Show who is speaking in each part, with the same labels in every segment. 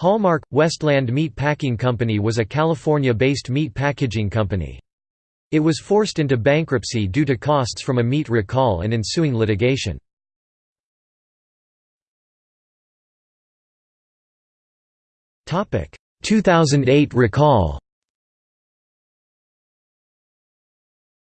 Speaker 1: Hallmark – Westland Meat Packing Company was a California-based meat packaging company. It was forced into bankruptcy due to costs from a meat recall and ensuing litigation. Topic: 2008 recall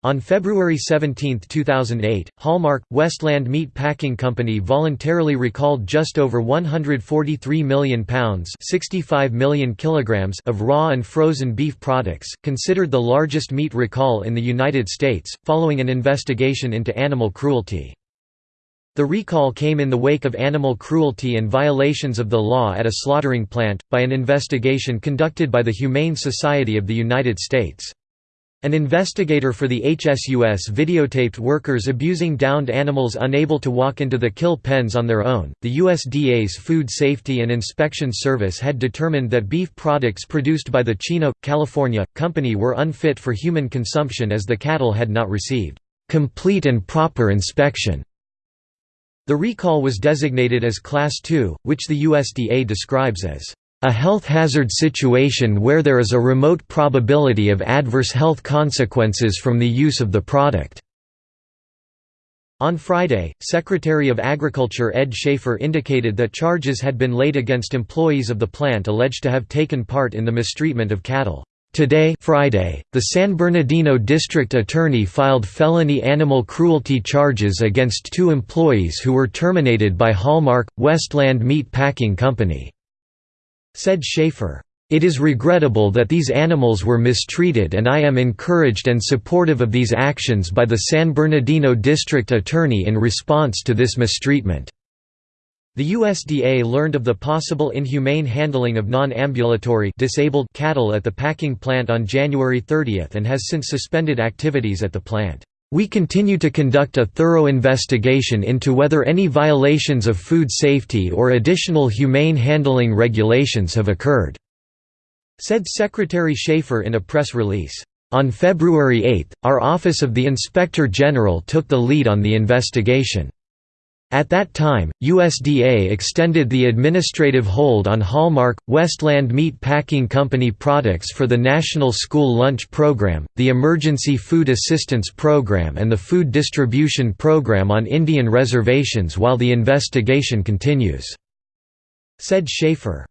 Speaker 1: On February 17, 2008, Hallmark, Westland Meat Packing Company voluntarily recalled just over 143 million pounds 65 million kilograms of raw and frozen beef products, considered the largest meat recall in the United States, following an investigation into animal cruelty. The recall came in the wake of animal cruelty and violations of the law at a slaughtering plant, by an investigation conducted by the Humane Society of the United States. An investigator for the HSUS videotaped workers abusing downed animals unable to walk into the kill pens on their own. The USDA's Food Safety and Inspection Service had determined that beef products produced by the Chino, California, company were unfit for human consumption as the cattle had not received complete and proper inspection. The recall was designated as Class II, which the USDA describes as a health hazard situation where there is a remote probability of adverse health consequences from the use of the product." On Friday, Secretary of Agriculture Ed Schafer indicated that charges had been laid against employees of the plant alleged to have taken part in the mistreatment of cattle. Today Friday, the San Bernardino District Attorney filed felony animal cruelty charges against two employees who were terminated by Hallmark, Westland Meat Packing Company. Said Schafer, "...it is regrettable that these animals were mistreated and I am encouraged and supportive of these actions by the San Bernardino District Attorney in response to this mistreatment." The USDA learned of the possible inhumane handling of non-ambulatory disabled cattle at the packing plant on January 30 and has since suspended activities at the plant. We continue to conduct a thorough investigation into whether any violations of food safety or additional humane handling regulations have occurred," said Secretary Schafer in a press release. On February 8, our Office of the Inspector General took the lead on the investigation. At that time, USDA extended the administrative hold on Hallmark, Westland Meat Packing Company products for the National School Lunch Program, the Emergency Food Assistance Program and the Food Distribution Program on Indian reservations while the investigation continues," said Schafer.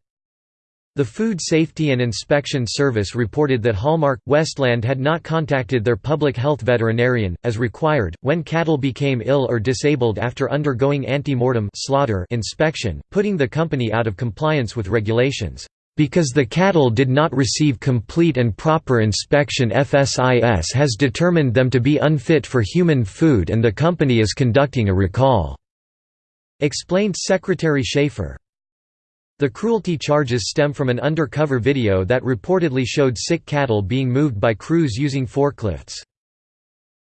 Speaker 1: The Food Safety and Inspection Service reported that Hallmark Westland had not contacted their public health veterinarian, as required, when cattle became ill or disabled after undergoing ante-mortem slaughter inspection, putting the company out of compliance with regulations. Because the cattle did not receive complete and proper inspection FSIS has determined them to be unfit for human food and the company is conducting a recall," explained Secretary Schafer. The cruelty charges stem from an undercover video that reportedly showed sick cattle being moved by crews using forklifts.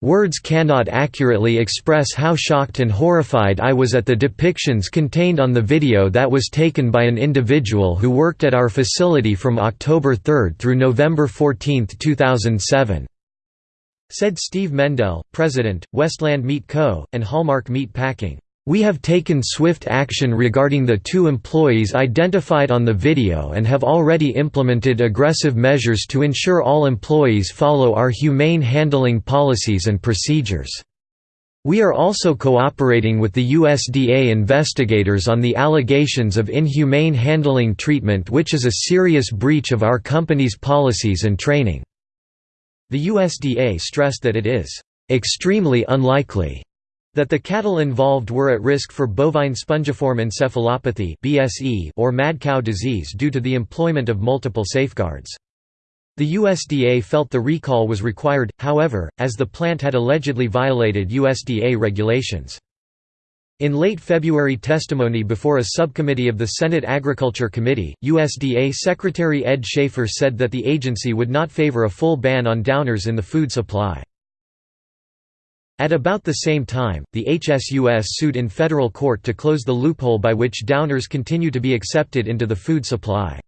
Speaker 1: Words cannot accurately express how shocked and horrified I was at the depictions contained on the video that was taken by an individual who worked at our facility from October 3 through November 14, 2007," said Steve Mendell, President, Westland Meat Co., and Hallmark Meat Packing. We have taken swift action regarding the two employees identified on the video and have already implemented aggressive measures to ensure all employees follow our humane handling policies and procedures. We are also cooperating with the USDA investigators on the allegations of inhumane handling treatment which is a serious breach of our company's policies and training." The USDA stressed that it is "...extremely unlikely." That the cattle involved were at risk for bovine spongiform encephalopathy (BSE) or mad cow disease due to the employment of multiple safeguards. The USDA felt the recall was required, however, as the plant had allegedly violated USDA regulations. In late February testimony before a subcommittee of the Senate Agriculture Committee, USDA Secretary Ed Schafer said that the agency would not favor a full ban on downers in the food supply. At about the same time, the HSUS sued in federal court to close the loophole by which downers continue to be accepted into the food supply.